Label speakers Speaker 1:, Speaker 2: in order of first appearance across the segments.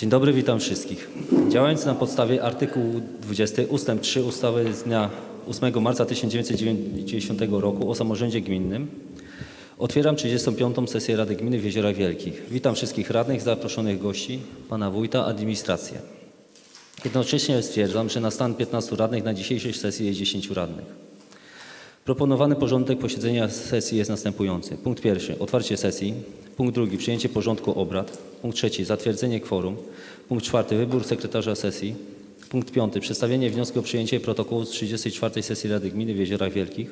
Speaker 1: Dzień dobry, witam wszystkich. Działając na podstawie artykułu 20 ust. 3 ustawy z dnia 8 marca 1990 roku o samorządzie gminnym otwieram 35. sesję Rady Gminy w Jeziorach Wielkich. Witam wszystkich radnych, zaproszonych gości, pana wójta, administrację. Jednocześnie stwierdzam, że na stan 15 radnych na dzisiejszej sesji jest 10 radnych. Proponowany porządek posiedzenia sesji jest następujący. Punkt pierwszy otwarcie sesji. Punkt drugi przyjęcie porządku obrad. Punkt trzeci zatwierdzenie kworum. Punkt czwarty wybór sekretarza sesji. Punkt piąty przedstawienie wniosku o przyjęcie protokołu z 34 sesji Rady Gminy w Jeziorach Wielkich.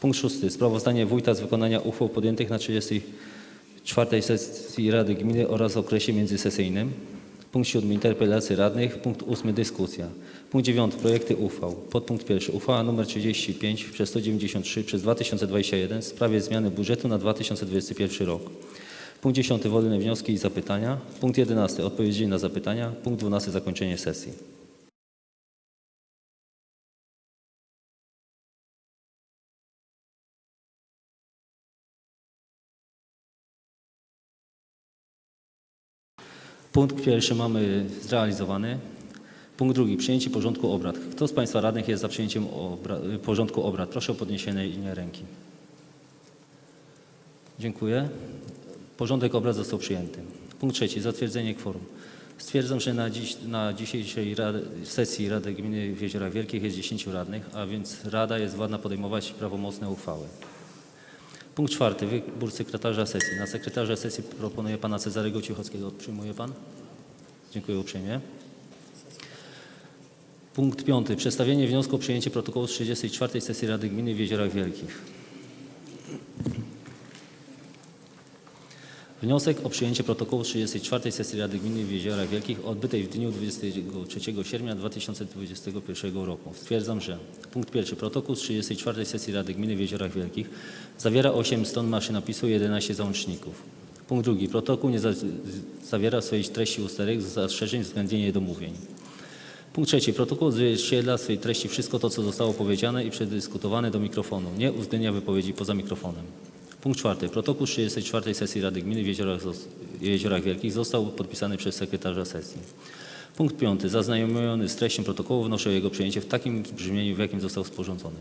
Speaker 1: Punkt szósty sprawozdanie wójta z wykonania uchwał podjętych na 34 sesji Rady Gminy oraz okresie międzysesyjnym. Punkt siódmy interpelacje radnych. Punkt ósmy dyskusja. Punkt dziewiąty projekty uchwał. Podpunkt pierwszy uchwała nr 35 przez 193 przez 2021 w sprawie zmiany budżetu na 2021 rok. Punkt 10 wolne wnioski i zapytania. Punkt 11 odpowiedzi na zapytania. Punkt 12 zakończenie sesji. Punkt pierwszy mamy zrealizowany. Punkt drugi przyjęcie porządku obrad. Kto z Państwa radnych jest za przyjęciem obra- porządku obrad? Proszę o podniesienie ręki. Dziękuję. Porządek obrad został przyjęty. Punkt trzeci zatwierdzenie kworum. Stwierdzam, że na, dziś, na dzisiejszej rady, sesji Rady Gminy w Jeziorach Wielkich jest 10 radnych, a więc Rada jest władna podejmować prawomocne uchwały. Punkt czwarty. Wybór sekretarza sesji. Na sekretarza sesji proponuję pana Cezarego Cichockiego. Przyjmuje pan? Dziękuję uprzejmie. Punkt piąty. Przedstawienie wniosku o przyjęcie protokołu z 34 sesji Rady Gminy w Jeziorach Wielkich. Wniosek o przyjęcie protokołu z 34 sesji Rady Gminy w Jeziorach Wielkich odbytej w dniu 23 sierpnia 2021 roku. Stwierdzam, że punkt pierwszy. Protokół z 34 sesji Rady Gminy w Jeziorach Wielkich zawiera 8 stron maszynopisu i 11 załączników. Punkt drugi. Protokół nie za, zawiera swojej treści usterek z zastrzeżeń względnie niedomówień. Punkt trzeci. Protokół odzwierciedla w swojej treści wszystko to, co zostało powiedziane i przedyskutowane do mikrofonu. Nie uwzględnia wypowiedzi poza mikrofonem. Punkt czwarty. Protokół z 34 sesji Rady Gminy w Jeziorach, Jeziorach Wielkich został podpisany przez sekretarza sesji. Punkt piąty. Zaznajomiony z treścią protokołu wnoszę o jego przyjęcie w takim brzmieniu, w jakim został sporządzony.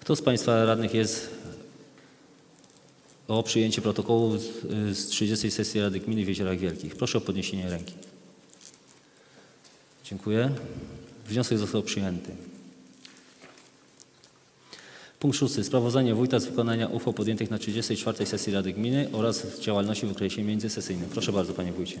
Speaker 1: Kto z Państwa radnych jest o przyjęcie protokołu z 30 sesji Rady Gminy w Jeziorach Wielkich? Proszę o podniesienie ręki. Dziękuję. Wniosek został przyjęty. Punkt szósty. Sprawozdanie wójta z wykonania uchwał podjętych na 34 sesji Rady Gminy oraz działalności w okresie międzysesyjnym. Proszę bardzo, panie wójcie.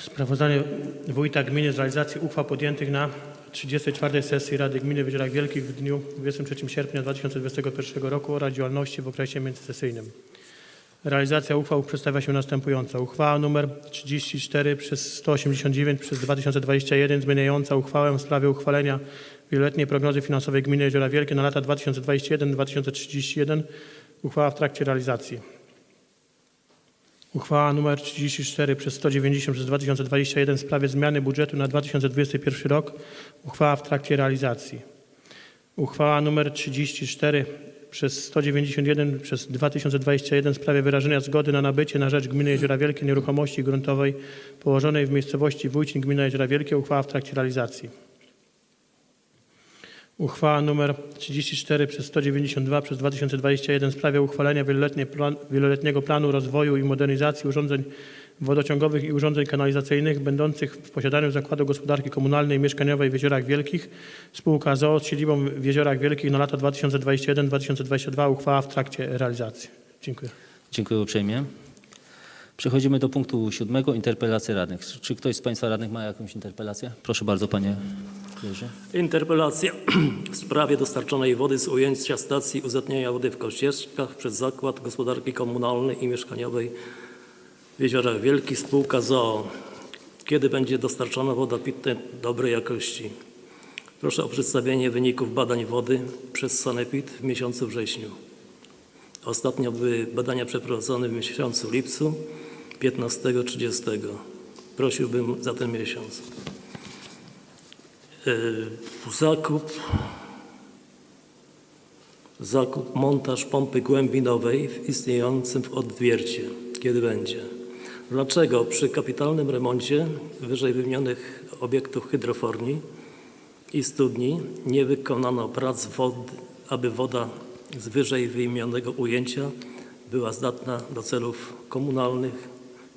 Speaker 2: Sprawozdanie wójta gminy z realizacji uchwał podjętych na 34 sesji Rady Gminy w Jeziorach Wielkich w dniu 23 sierpnia 2021 roku oraz działalności w okresie międzysesyjnym. Realizacja uchwał przedstawia się następująco. Uchwała nr 34 przez 189 przez 2021 zmieniająca uchwałę w sprawie uchwalenia wieloletniej prognozy finansowej gminy Jeziora Wielkie na lata 2021-2031. Uchwała w trakcie realizacji. Uchwała nr 34 przez 190 przez 2021 w sprawie zmiany budżetu na 2021 rok. Uchwała w trakcie realizacji. Uchwała nr 34 przez 191 przez 2021 w sprawie wyrażenia zgody na nabycie na rzecz gminy Jeziora Wielkie nieruchomości gruntowej położonej w miejscowości Wójcin gmina Jeziora Wielkie. Uchwała w trakcie realizacji. Uchwała nr 34 przez 192 przez 2021 w sprawie uchwalenia plan, wieloletniego planu rozwoju i modernizacji urządzeń wodociągowych i urządzeń kanalizacyjnych będących w posiadaniu Zakładu Gospodarki Komunalnej i Mieszkaniowej w Jeziorach Wielkich. Spółka ZOO z siedzibą w Jeziorach Wielkich na lata 2021-2022. Uchwała w trakcie realizacji. Dziękuję.
Speaker 1: Dziękuję uprzejmie. Przechodzimy do punktu siódmego. Interpelacje radnych. Czy ktoś z Państwa radnych ma jakąś interpelację? Proszę bardzo, panie Jerzy.
Speaker 3: Interpelacja w sprawie dostarczonej wody z ujęcia stacji uzatniania wody w Kościeszkach przez Zakład Gospodarki Komunalnej i Mieszkaniowej w Jeziorach Wielkich spółka ZOO. Kiedy będzie dostarczona woda pitna dobrej jakości? Proszę o przedstawienie wyników badań wody przez Sanepid w miesiącu wrześniu. Ostatnio były badania przeprowadzone w miesiącu lipcu 15-30. Prosiłbym za ten miesiąc. Yy, Zakup, zakup, montaż pompy głębinowej w istniejącym w odwiercie. Kiedy będzie? Dlaczego przy kapitalnym remoncie wyżej wymienionych obiektów hydroforni i studni nie wykonano prac wod, aby woda z wyżej wymienionego ujęcia była zdatna do celów komunalnych,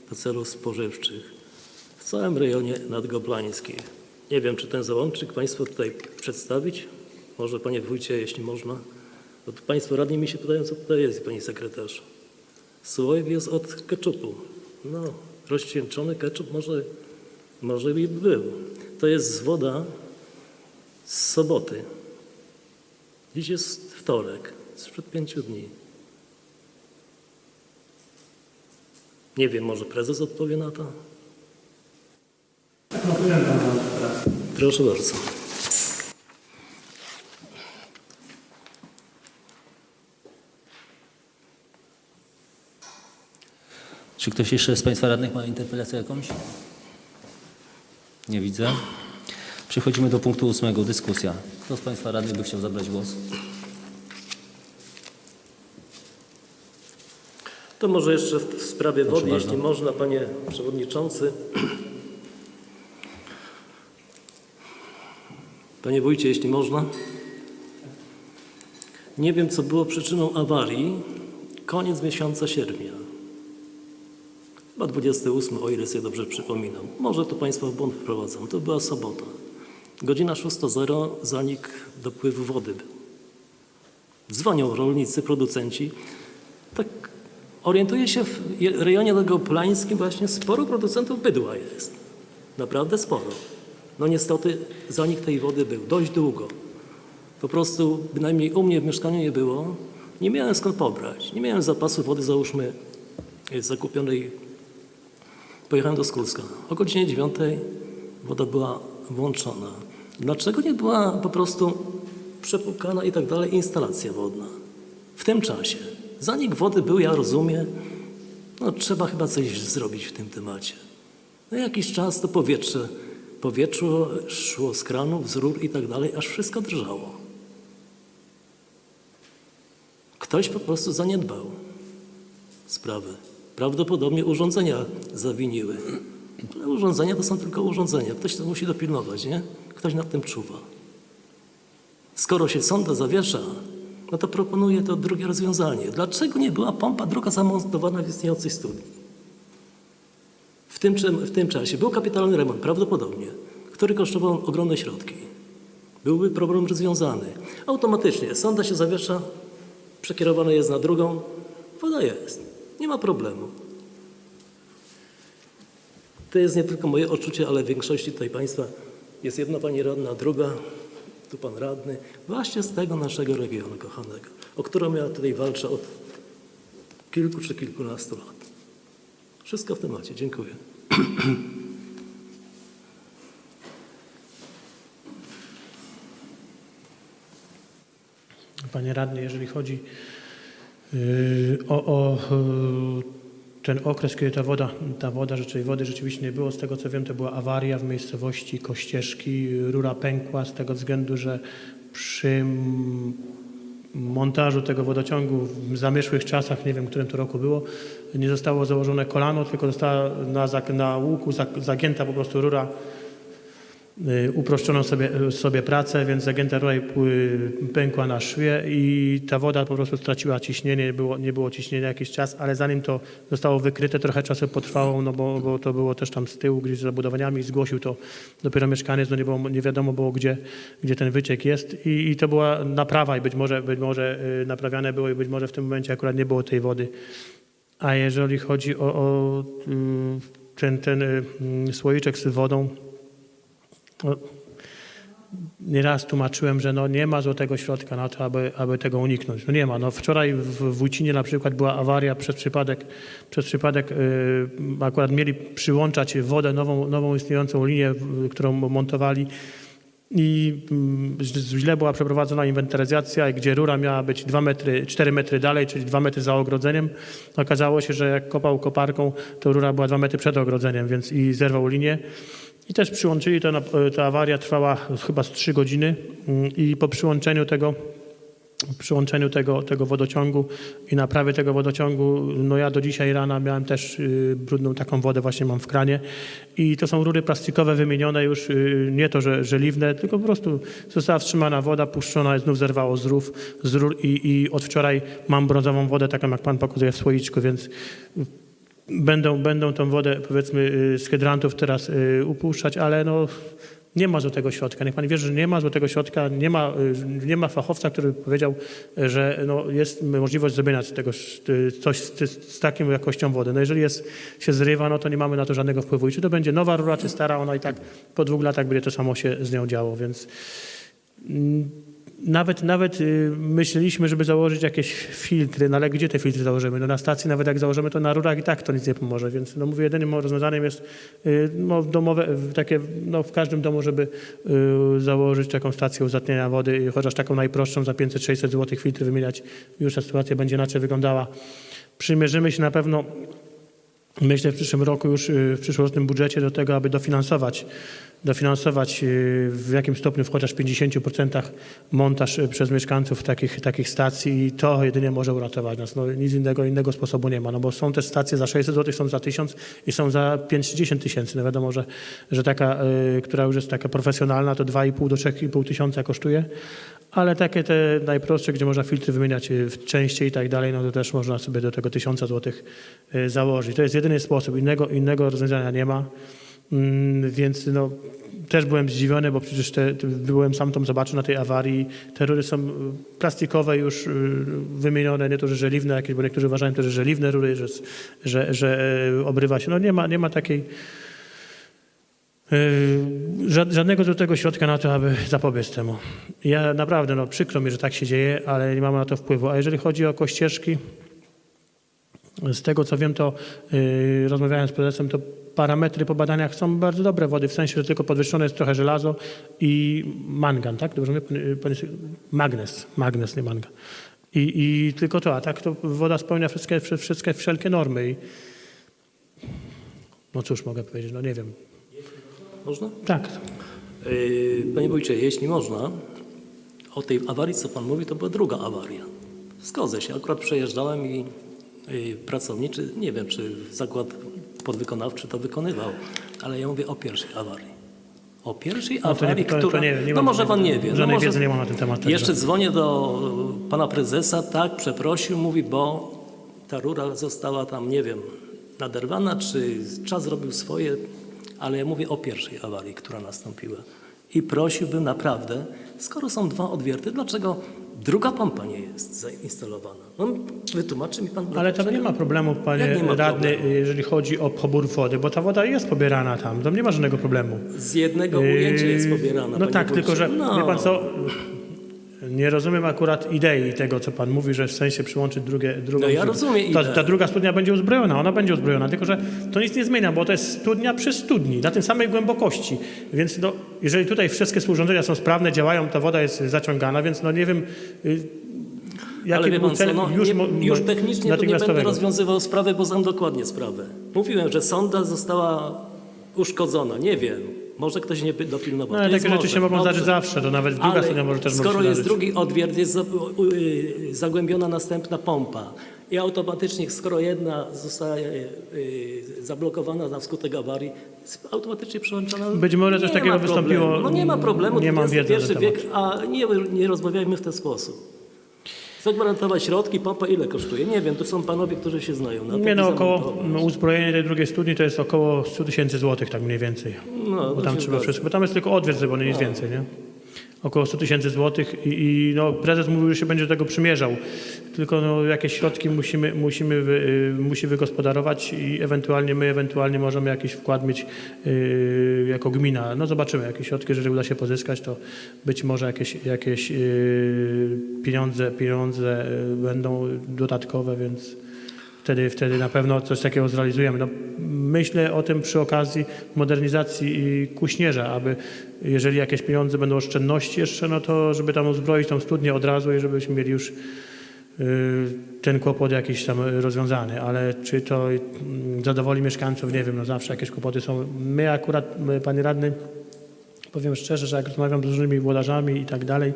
Speaker 3: do celów spożywczych w całym rejonie nadgoblańskim? Nie wiem, czy ten załącznik Państwo tutaj przedstawić? Może Panie Wójcie, jeśli można? Bo Państwo radni mi się pytają, co tutaj jest, Pani Sekretarz. Słoik jest od keczupu. No, rozcieńczony keczup może, może by był. To jest woda z soboty. Dziś jest wtorek, sprzed pięciu dni. Nie wiem, może prezes odpowie na to? Proszę bardzo.
Speaker 1: Czy ktoś jeszcze z Państwa radnych ma interpelację jakąś? Nie widzę. Przechodzimy do punktu ósmego. Dyskusja. Kto z Państwa radnych by chciał zabrać głos?
Speaker 3: To może jeszcze w sprawie
Speaker 1: Proszę
Speaker 3: wody,
Speaker 1: bardzo.
Speaker 3: jeśli można, panie przewodniczący. Panie wójcie, jeśli można. Nie wiem, co było przyczyną awarii. Koniec miesiąca sierpnia. Chyba 28, o ile sobie dobrze przypominam. Może to Państwa w błąd wprowadzam. To była sobota. Godzina 6.00 zanik dopływu wody był. Dzwonią rolnicy, producenci. Tak orientuję się w rejonie tego plańskim właśnie sporo producentów bydła jest. Naprawdę sporo. No niestety zanik tej wody był dość długo. Po prostu bynajmniej u mnie w mieszkaniu nie było. Nie miałem skąd pobrać. Nie miałem zapasu wody, załóżmy, zakupionej. Pojechałem do Skulska. O godzinie 9 woda była włączona. Dlaczego nie była po prostu przepłukana i tak dalej instalacja wodna? W tym czasie. Zanik wody był, ja rozumiem, no trzeba chyba coś zrobić w tym temacie. No jakiś czas to powietrze, powietrze szło z kranów, z rur i tak dalej, aż wszystko drżało. Ktoś po prostu zaniedbał sprawę. Prawdopodobnie urządzenia zawiniły. Ale urządzenia to są tylko urządzenia. Ktoś to musi dopilnować, nie? Ktoś nad tym czuwa. Skoro się sonda zawiesza, no to proponuję to drugie rozwiązanie. Dlaczego nie była pompa druga zamontowana w istniejącej studni? W tym, w tym czasie był kapitalny remont, prawdopodobnie, który kosztował ogromne środki. Byłby problem rozwiązany. Automatycznie sonda się zawiesza, przekierowana jest na drugą, woda jest. Nie ma problemu. To jest nie tylko moje odczucie, ale w większości tutaj Państwa jest jedna Pani radna, druga, tu Pan radny, właśnie z tego naszego regionu kochanego, o którą ja tutaj walczę od kilku czy kilkunastu lat. Wszystko w temacie. Dziękuję.
Speaker 2: Panie radny, jeżeli chodzi o, o yy, ten okres, kiedy ta woda, ta woda, rzeczy, wody rzeczywiście nie było, z tego co wiem, to była awaria w miejscowości Kościeżki. Rura pękła z tego względu, że przy montażu tego wodociągu w zamierzchłych czasach, nie wiem, w którym to roku było, nie zostało założone kolano, tylko została na, na łuku zagięta po prostu rura Y, uproszczono sobie, sobie pracę, więc zagięta y, pękła na szwie i ta woda po prostu straciła ciśnienie, nie było, nie było ciśnienia jakiś czas, ale zanim to zostało wykryte, trochę czasu potrwało, no bo, bo to było też tam z tyłu gdzieś za budowaniami, zgłosił to dopiero mieszkaniec, no nie, było, nie wiadomo było, gdzie, gdzie ten wyciek jest I, i to była naprawa i być może, być może y, naprawiane było i być może w tym momencie akurat nie było tej wody. A jeżeli chodzi o, o y, ten, ten y, słoiczek z wodą, nieraz tłumaczyłem, że no nie ma złotego środka na to, aby, aby tego uniknąć. No nie ma. No wczoraj w Wójcinie na przykład była awaria przez przypadek, przez przypadek yy, akurat mieli przyłączać wodę, nową, nową istniejącą linię, którą montowali i mm, źle była przeprowadzona inwentaryzacja, gdzie rura miała być 2 metry, 4 metry dalej, czyli 2 metry za ogrodzeniem. Okazało się, że jak kopał koparką, to rura była 2 metry przed ogrodzeniem, więc i zerwał linię. I też przyłączyli, to, na- ta awaria trwała chyba z 3 godziny. Mm, i po przyłączeniu tego przyłączeniu tego, tego wodociągu i naprawie tego wodociągu, no ja do dzisiaj rana miałem też y, brudną taką wodę właśnie mam w kranie. I to są rury plastikowe wymienione już, y, nie to, że żeliwne, tylko po prostu została wstrzymana woda, puszczona, znów zerwało z, rów, z rur i, i od wczoraj mam brązową wodę, taką jak pan pokazuje w słoiczku, więc będą, będą tą wodę powiedzmy y, z hydrantów teraz y, upuszczać, ale no nie ma złotego środka. Niech pan wie, że nie ma złotego środka, nie ma, y, nie ma fachowca, który powiedział, że no jest możliwość zrobienia tego coś z, z, z taką jakością wody. No jeżeli jest, się zrywa, no to nie mamy na to żadnego wpływu. I czy to będzie nowa rura, czy stara, ona i tak po dwóch latach będzie to samo się z nią działo, więc mm, nawet, nawet y, myśleliśmy, żeby założyć jakieś filtry, no ale gdzie te filtry założymy? No na stacji nawet jak założymy to na rurach i tak to nic nie pomoże, więc no mówię, jedynym rozwiązaniem jest y, no, domowe, takie, no w każdym domu, żeby y, założyć taką stację uzatniania wody, chociaż taką najprostszą za 500-600 zł filtry wymieniać, już ta sytuacja będzie inaczej wyglądała. Przymierzymy się na pewno Myślę w przyszłym roku już y, w przyszłorocznym budżecie do tego, aby dofinansować, dofinansować y, w jakim stopniu w chociaż 50% montaż y, przez mieszkańców takich, takich stacji i to jedynie może uratować nas. No, nic innego, innego sposobu nie ma, no bo są też stacje za 600 zł, są za 1000 i są za 5-10 tysięcy. No wiadomo, że, że taka, która już jest taka profesjonalna, to 2,5 do 3,5 tysiąca kosztuje, ale takie te najprostsze, gdzie można filtry wymieniać y, częściej i tak dalej, no to też można sobie do tego 1000 zł y, założyć. To jest jedyny sposób, innego, innego rozwiązania nie ma. Mm, Więc no, też byłem zdziwiony, bo przecież te, byłem sam tam zobaczył na tej awarii. Te rury są y, plastikowe już wymienione, nie to, że żeliwne jakieś, bo niektórzy uważają to, że żeliwne rury, że, że, że obrywa się. No nie ma, nie ma takiej Żadnego złotego środka na to, aby zapobiec temu. Ja naprawdę, no przykro mi, że tak się dzieje, ale nie mamy na to wpływu. A jeżeli chodzi o kościeżki, z tego co wiem, to yy, rozmawiałem z prezesem, to parametry po badaniach są bardzo dobre wody, w sensie, że tylko podwyższone jest trochę żelazo i mangan, tak? Dobrze mówię? Magnes, magnes, nie mangan. I, I tylko to, a tak to woda spełnia wszystkie, wszystkie wszelkie normy. I, no cóż mogę powiedzieć, no nie wiem.
Speaker 3: Można?
Speaker 2: Tak,
Speaker 3: Yy, Panie wójcie, jeśli można, o tej awarii, co pan mówi, to była druga awaria. Zgodzę się, akurat przejeżdżałem i yy, pracowniczy, nie wiem, czy zakład podwykonawczy to wykonywał, ale ja mówię o pierwszej awarii. O pierwszej
Speaker 2: No to nie-
Speaker 3: awarii,
Speaker 2: to- to
Speaker 3: która...
Speaker 2: nie- nie
Speaker 3: no może pan nie wie.
Speaker 2: żadnej
Speaker 3: no może...
Speaker 2: wiedzy nie mam na ten temat, także-
Speaker 3: Jeszcze dzwonię do pana prezesa, tak, przeprosił, mówi, bo ta rura została tam, nie wiem, naderwana, czy czas zrobił swoje, ale ja mówię o pierwszej awarii, która nastąpiła. I prosiłbym naprawdę, skoro są dwa odwierty, dlaczego druga pompa nie jest zainstalowana? No, wytłumaczy mi pan
Speaker 2: ale tam nie ma problemu, panie
Speaker 3: ma
Speaker 2: radny,
Speaker 3: problemu?
Speaker 2: jeżeli chodzi o pobór wody, bo ta woda jest pobierana tam, tam nie ma żadnego problemu.
Speaker 3: Z jednego ujęcia jest pobierana.
Speaker 2: No tak, tylko że
Speaker 3: No.
Speaker 2: wie pan co, nie rozumiem akurat idei tego, co pan mówi, że w sensie przyłączyć drugie, drugą...
Speaker 3: No ja rozumiem
Speaker 2: ta, ta druga studnia będzie uzbrojona, ona będzie uzbrojona, tylko że to nic nie zmienia, bo to jest studnia przy studni, na tym samej głębokości. Więc no, jeżeli tutaj wszystkie urządzenia są sprawne, działają, ta woda jest zaciągana, więc no nie wiem... y, Jaki
Speaker 3: Ale wie pan
Speaker 2: cel
Speaker 3: co, no,
Speaker 2: już,
Speaker 3: nie, już technicznie to nie będę rozwiązywał sprawy, bo znam dokładnie sprawę. Mówiłem, że sonda została uszkodzona. Nie wiem. Może ktoś nie dopilnował.
Speaker 2: No, ale takie rzeczy się mogą zdarzyć zawsze, to nawet druga studnia może też
Speaker 3: skoro jest drugi odwiert, jest y, zagłębiona następna pompa i automatycznie, skoro jedna zostaje y, zablokowana na skutek awarii, jest automatycznie przyłączona.
Speaker 2: Być może coś takiego wystąpiło,
Speaker 3: No nie ma problemu,
Speaker 2: nie mam wiedzy
Speaker 3: wiek, a nie, nie rozmawiajmy w ten sposób. Zagwarantować środki, pompa ile kosztuje? Nie wiem, to są panowie, którzy się znają. Na
Speaker 2: Nie
Speaker 3: tym
Speaker 2: no,
Speaker 3: i
Speaker 2: około no, uzbrojenie tej drugiej studni to jest około 100 tysięcy złotych, tak mniej więcej.
Speaker 3: No,
Speaker 2: bo tam trzeba wszystko, bo tam jest tylko odwiert zrobiony, nic więcej, nie? Około 100 tysięcy złotych i, i no, prezes mówił, że się będzie do tego przymierzał. Tylko no, jakieś środki musimy, musimy wy, y, musi wygospodarować i ewentualnie my ewentualnie możemy jakiś wkład mieć y, jako gmina. No zobaczymy, jakie środki, jeżeli uda się pozyskać, to być może jakieś, jakieś y, pieniądze, pieniądze y, będą dodatkowe, więc wtedy, wtedy na pewno coś takiego zrealizujemy. No, myślę o tym przy okazji modernizacji Kuśnierza, aby jeżeli jakieś pieniądze będą oszczędności jeszcze, no to żeby tam uzbroić tą studnię od razu i żebyśmy mieli już y, ten kłopot jakiś tam rozwiązany, ale czy to mm, zadowoli mieszkańców, nie wiem, no zawsze jakieś kłopoty są. My akurat, my, panie radny, Powiem szczerze, że jak rozmawiam z różnymi włodarzami i tak dalej,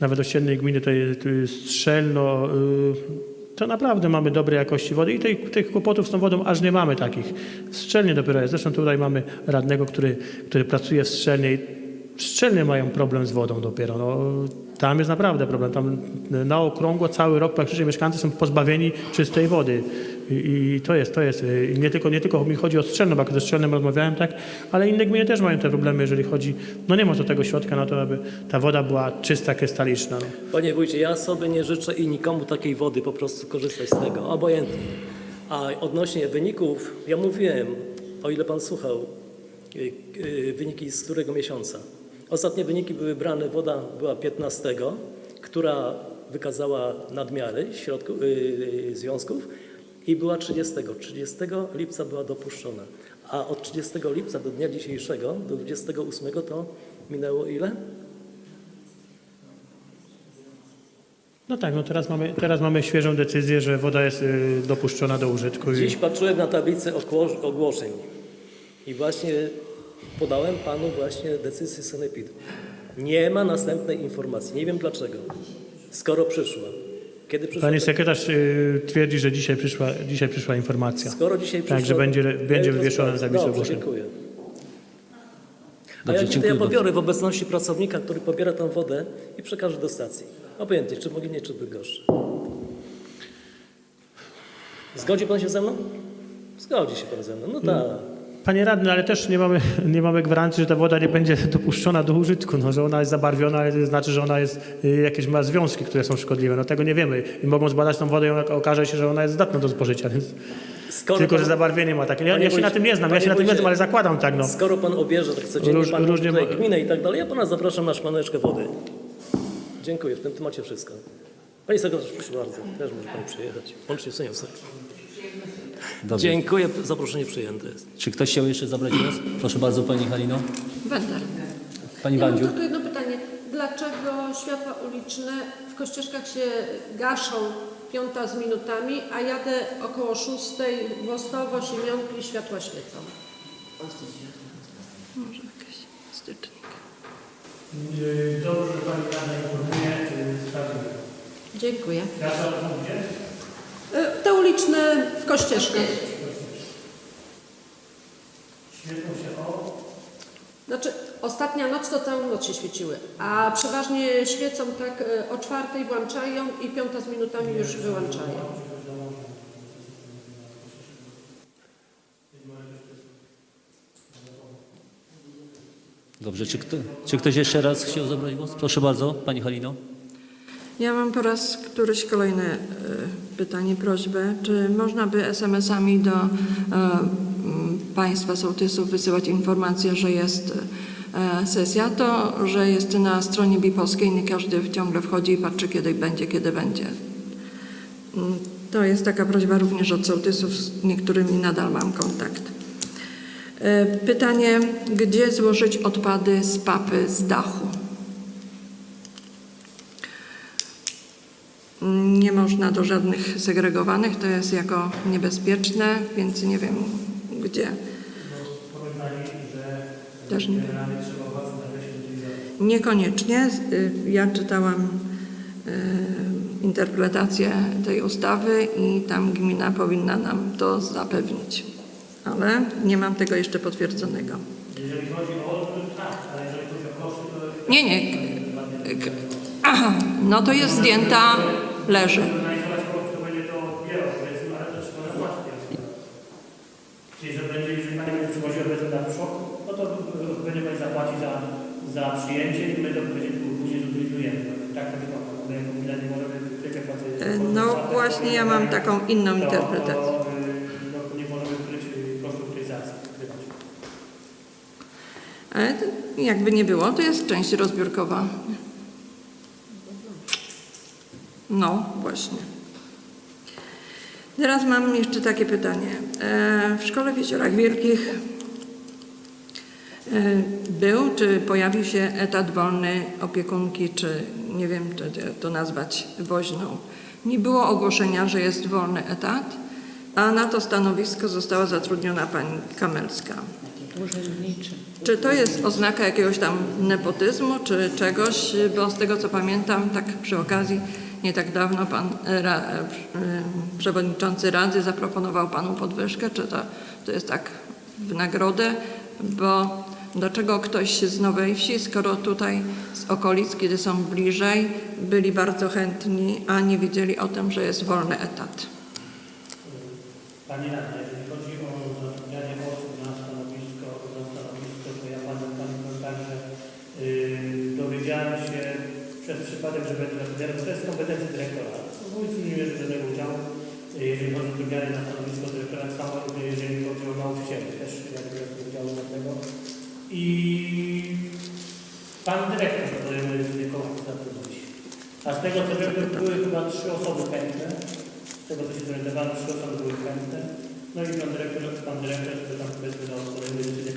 Speaker 2: nawet ościennej gminy, to jest, to jest strzelno, y, to naprawdę mamy dobrej jakości wody i tych, tych kłopotów z tą wodą aż nie mamy takich. Strzelnie dopiero jest. Zresztą tutaj mamy radnego, który, który pracuje w strzelnie i strzelnie mają problem z wodą dopiero. No, tam jest naprawdę problem. Tam na okrągło cały rok praktycznie mieszkańcy są pozbawieni czystej wody. I, to jest, to jest. y, nie tylko, nie tylko mi chodzi o strzelno, bo ze strzelnem rozmawiałem, tak, ale inne gminy też mają te problemy, jeżeli chodzi, no nie ma do tego środka na to, aby ta woda była czysta, krystaliczna. No.
Speaker 3: Panie wójcie, ja sobie nie życzę i nikomu takiej wody po prostu korzystać z tego, obojętnie. A odnośnie wyników, ja mówiłem, o ile pan słuchał, y, y, wyniki z którego miesiąca. Ostatnie wyniki były brane, woda była 15, która wykazała nadmiary środków, y, y, związków i była 30. 30 lipca była dopuszczona. A od 30 lipca do dnia dzisiejszego, do 28 to minęło ile?
Speaker 2: no tak, no teraz mamy, teraz mamy świeżą decyzję, że woda jest y, dopuszczona do użytku. I,
Speaker 3: Dziś patrzyłem na tablicę ogło- ogłoszeń i właśnie podałem panu właśnie decyzję sanepidu. Nie ma następnej informacji. Nie wiem dlaczego. Skoro przyszła. Kiedy przyszła?
Speaker 2: Pani sekretarz y, twierdzi, że dzisiaj przyszła, dzisiaj przyszła informacja.
Speaker 3: Skoro dzisiaj przyszła.
Speaker 2: Tak, że będzie, będzie
Speaker 3: Ja
Speaker 2: wywieszona tablicy
Speaker 3: Dobrze,
Speaker 2: ogłoszeń.
Speaker 3: dziękuję. A
Speaker 1: Dobrze,
Speaker 3: to
Speaker 1: dziękuję
Speaker 3: ja
Speaker 1: bardzo.
Speaker 3: pobiorę w obecności pracownika, który pobiera tą wodę i przekażę do stacji. Obojętnie, czy Moginie, czy Bydgoszczy. Zgodzi pan się ze mną? Zgodzi się pan ze mną. No tak.
Speaker 2: Panie radny, ale też nie mamy, nie mamy gwarancji, że ta woda nie będzie dopuszczona do użytku, no, że ona jest zabarwiona, ale to znaczy, że ona jest, y, jakieś ma związki, które są szkodliwe. No tego nie wiemy. I mogą zbadać tą wodę i okaże się, że ona jest zdatna do spożycia, więc
Speaker 3: Skoro
Speaker 2: tylko,
Speaker 3: pan-
Speaker 2: że zabarwienie ma takie. Ja, ja się na tym nie znam, ja się na tym nie znam, ale zakładam tak, no.
Speaker 3: Skoro pan obierze tak codziennie
Speaker 2: Róż-
Speaker 3: pan
Speaker 2: różnie
Speaker 3: tutaj gminę i tak dalej, ja pana zapraszam na szklaneczkę wody. Dziękuję, w tym temacie wszystko. Panie sekretarz, proszę bardzo, też może pan przyjechać. Łącznie z seniorem.
Speaker 1: Dobrze.
Speaker 3: Dziękuję, zaproszenie przyjęte jest.
Speaker 1: Czy ktoś chciał jeszcze zabrać głos? Proszę bardzo, Pani Halino.
Speaker 4: Będę.
Speaker 1: Pani
Speaker 4: Ja
Speaker 1: Wandziu.
Speaker 4: tylko jedno pytanie. Dlaczego światła uliczne w Kościeszkach się gaszą piąta z minutami, a jadę około szóstej w Ostowo, Siemionki i światła świecą? Może jakiś stycznik.
Speaker 2: Dobrze, że pani radna informuje, sprawdzimy.
Speaker 4: Dziękuję.
Speaker 2: Ja?
Speaker 4: Y, Te uliczne w Kościeszkach.
Speaker 2: Świecą się o...
Speaker 4: Znaczy, ostatnia noc to całą noc się świeciły, a przeważnie świecą tak y, o czwartej włączają i piąta z minutami już wyłączają.
Speaker 1: Dobrze, czy, kto, czy ktoś jeszcze raz chciał zabrać głos? Proszę bardzo, Pani Halino.
Speaker 5: Ja mam po raz któryś kolejne e, pytanie, prośbę. Czy można by SMS-ami do e, m, Państwa sołtysów wysyłać informację, że jest e, sesja? To, że jest na stronie Bipolskiej, nie każdy ciągle wchodzi i patrzy, kiedy będzie, kiedy będzie. Mm, To jest taka prośba również od sołtysów, z niektórymi nadal mam kontakt. E, Pytanie, gdzie złożyć odpady z papy z dachu? Nie można do żadnych segregowanych, to jest jako niebezpieczne, więc nie wiem gdzie. Też nie wiem. Niekoniecznie. Y, Ja czytałam y, interpretację tej ustawy i tam gmina powinna nam to zapewnić. Ale nie mam tego jeszcze potwierdzonego.
Speaker 2: Jeżeli chodzi o odwrót, tak, ale jeżeli chodzi o koszty, to
Speaker 5: Nie, nie. Aha, no to jest zdjęta, leży.
Speaker 2: ale. Czyli, że będzie, jeżeli Pani będzie przywoziła powiedzmy na szok, no to będzie Pani zapłacić za, za przyjęcie i my to będzie później zutylizujemy. Tak to wygląda. My jako gmina nie możemy tyle płacić.
Speaker 5: Y, No właśnie ja mam taką inną interpretację.
Speaker 2: Y, no, nie możemy kryć kosztów utylizacji. wykrywać.
Speaker 5: Ale to jakby nie było, to jest część rozbiórkowa. No, właśnie. Teraz mam jeszcze takie pytanie. E, W szkole w Jeziorach Wielkich e, był, czy pojawił się etat wolny opiekunki, czy nie wiem, czy to nazwać woźną. Nie było ogłoszenia, że jest wolny etat, a na to stanowisko została zatrudniona pani Kamelska.
Speaker 6: Urzędniczy.
Speaker 5: Czy to jest oznaka jakiegoś tam nepotyzmu, czy czegoś? Bo z tego co pamiętam, tak przy okazji, nie tak dawno pan e, ra, e, przewodniczący Rady zaproponował panu podwyżkę, czy to, to jest tak w nagrodę, bo dlaczego ktoś z Nowej Wsi, skoro tutaj z okolic, kiedy są bliżej, byli bardzo chętni, a nie wiedzieli o tym, że jest wolny etat?
Speaker 2: Pani Radna, jeżeli chodzi o zatrudnianie osób na stanowisko, to ja pamiętam, pamiętam że yy, dowiedziałem się przez przypadek, że będę bo to jest kompetencja dyrektora. Wójt nie bierze żadnego udziału, jeżeli chodzi o zatrudnianie na stanowisko dyrektora, samo jeżeli chodzi o nauczycieli, też ja nie biorę udziału tego. I pan dyrektor podejmuje decyzję, kogo chce zatrudnić. A z tego co wiem, były chyba trzy osoby chętne, z tego co się zorientowałem, trzy osoby były chętne. No i pan dyrektor, pan dyrektor, który tam powiedzmy no,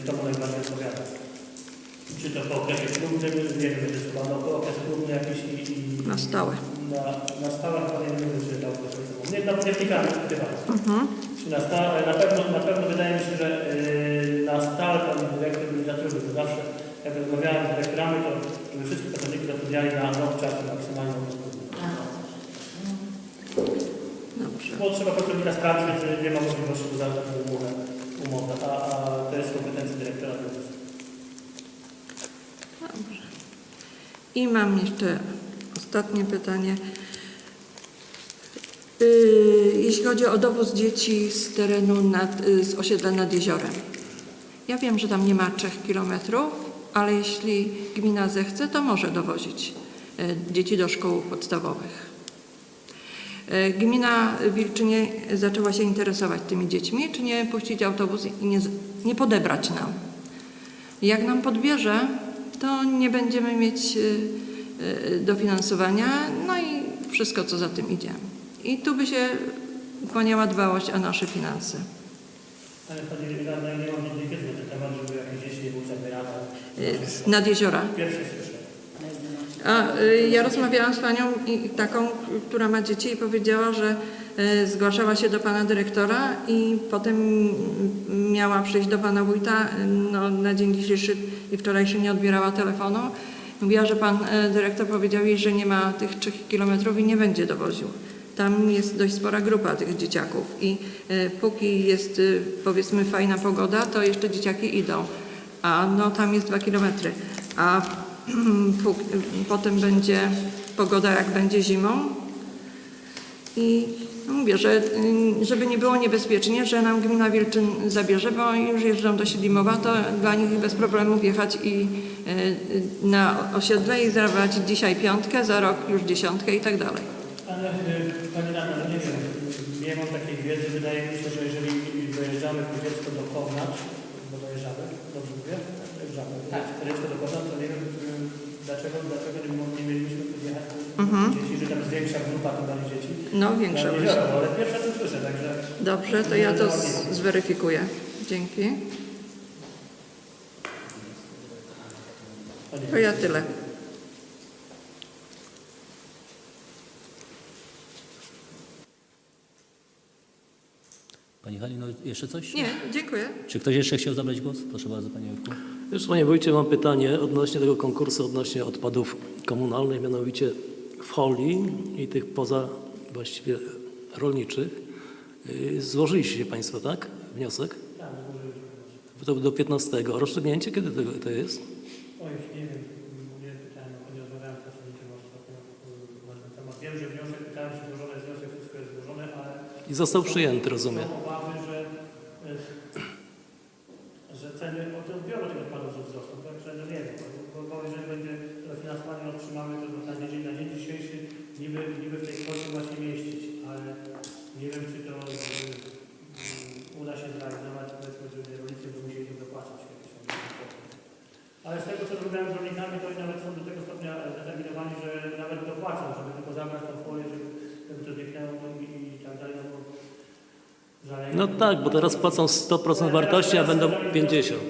Speaker 2: kto mu najbardziej odpowiada. Czy to po okresie próbnym, nie wiem, to jest chyba no, po okres próbny jakiś i, i
Speaker 5: Na stałe.
Speaker 2: na, na stałe chyba nie wiem, czy to okres próbny. Nie, no, nie wnikamy chyba. Czy na stałe, na pewno, na pewno wydaje mi się, że yy, na stałe pan dyrektor nie zatrudnił, bo zawsze jak rozmawiałem z dyrektorami, to żeby wszyscy pracownicy zatrudniali na rok czasu maksymalnie.
Speaker 5: Dobrze.
Speaker 2: Bo trzeba pracownika sprawdzić, więc nie ma możliwości zawrzeć umowę, umowę a, a to jest kompetencja dyrektora. Więc
Speaker 5: I mam jeszcze ostatnie pytanie. Yy, Jeśli chodzi o dowóz dzieci z terenu nad, y, z osiedla nad jeziorem. Ja wiem, że tam nie ma 3 kilometrów, ale jeśli gmina zechce, to może dowozić y, dzieci do szkół podstawowych. Y, Gmina Wilczynie zaczęła się interesować tymi dziećmi, czy nie puścić autobus i nie, nie podebrać nam. Jak nam podbierze, to nie będziemy mieć y, y, dofinansowania, no i wszystko, co za tym idzie. I tu by się kłaniała dbałość o nasze finanse.
Speaker 2: Ale pani radna, ja nie mam żadnej wiedzy na ten temat, żeby jakieś dzieci nie były zabierane.
Speaker 5: Y, Nad jeziora.
Speaker 2: Pierwsze słyszę.
Speaker 5: A ja rozmawiałam z panią i, taką, która ma dzieci i powiedziała, że zgłaszała się do pana dyrektora i potem miała przyjść do pana wójta. y, No, na dzień dzisiejszy i wczorajszy nie odbierała telefonu. Mówiła, że pan y, dyrektor powiedział jej, że nie ma tych trzech kilometrów i nie będzie dowoził. Tam jest dość spora grupa tych dzieciaków i póki jest powiedzmy fajna pogoda, to jeszcze dzieciaki idą. A no tam jest dwa kilometry. A Potem będzie pogoda, jak będzie zimą. I mówię, że y, żeby nie było niebezpiecznie, że nam gmina Wilczyn zabierze, bo już jeżdżą do Siedlimowa, to dla nich bez problemu wjechać i y, na osiedle i zarabiać dzisiaj piątkę, za rok już dziesiątkę i tak dalej.
Speaker 2: Ale pani radna, no nie wiem, nie mam takiej wiedzy. Wydaje mi się, że jeżeli dojeżdżamy po dziecko do Kownacz, bo dojeżdżamy, dobrze mówię? Dojeżdżamy. Tak. Dziecko do Kownacz, to nie wiem, dlaczego, dlaczego nie, mieliśmy podjechać dzieci, że tam jest większa grupa tu dali dzieci.
Speaker 5: No większa
Speaker 2: biorę, ale pierwsze co słyszę, także
Speaker 5: Dobrze, to ja to zweryfikuję. Dzięki.
Speaker 2: To
Speaker 5: ja tyle.
Speaker 1: Pani Halino, jeszcze coś?
Speaker 5: Nie, dziękuję.
Speaker 1: Czy ktoś jeszcze chciał zabrać głos? Proszę bardzo, Panie Jurku.
Speaker 3: Już Panie Wójcie, mam pytanie odnośnie tego konkursu, odnośnie odpadów komunalnych, mianowicie w holi i tych poza właściwie rolniczych. Yy, Złożyliście się Państwo, tak? Wniosek?
Speaker 2: Tak, złożyliśmy.
Speaker 3: To do 15. Rozstrzygnięcie kiedy to, to jest?
Speaker 2: O, już nie wiem, nie pytałem, nie rozmawiałem z pracownikiem ostatnio y, na ten temat. Wiem, że wniosek, pytałem, czy złożony jest wniosek, wszystko jest złożone, ale
Speaker 3: I został przyjęty, rozumiem.
Speaker 2: No tak, bo
Speaker 3: teraz płacą 100% wartości, a będą 50.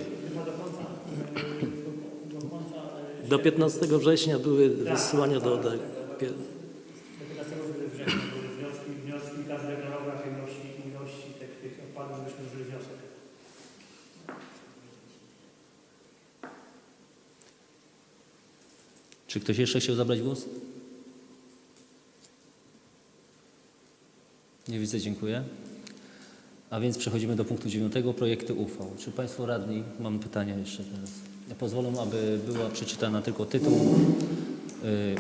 Speaker 2: Do
Speaker 3: 15 września były wysyłania do
Speaker 2: ODE.
Speaker 1: Czy ktoś jeszcze chciał zabrać głos? Nie widzę, dziękuję. A więc przechodzimy do punktu dziewiątego, projekty uchwał. Czy Państwo radni, mam pytania jeszcze teraz. Ja pozwolę, aby była przeczytana tylko tytuł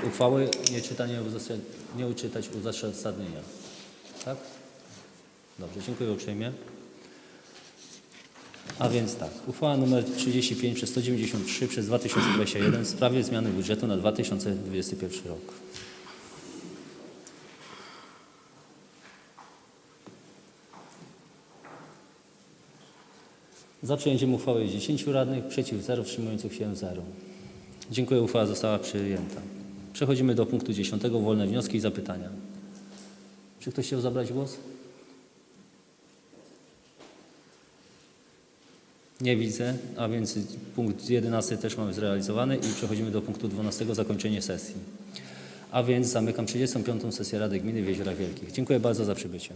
Speaker 1: y, uchwały, nie, czytanie, nie uczytać uzasadnienia. Tak? Dobrze, dziękuję uprzejmie. A więc tak, uchwała nr 35 przez 193 przez 2021 w sprawie zmiany budżetu na 2021 rok. Za przyjęciem uchwały jest 10 radnych, przeciw 0, wstrzymujących się 0. Dziękuję, uchwała została przyjęta. Przechodzimy do punktu 10. Wolne wnioski i zapytania. Czy ktoś chciał zabrać głos? Nie widzę, a więc punkt 11 też mamy zrealizowany i przechodzimy do punktu 12 zakończenie sesji. A więc zamykam 35. sesję Rady Gminy w Jeziorach Wielkich. Dziękuję bardzo za przybycie.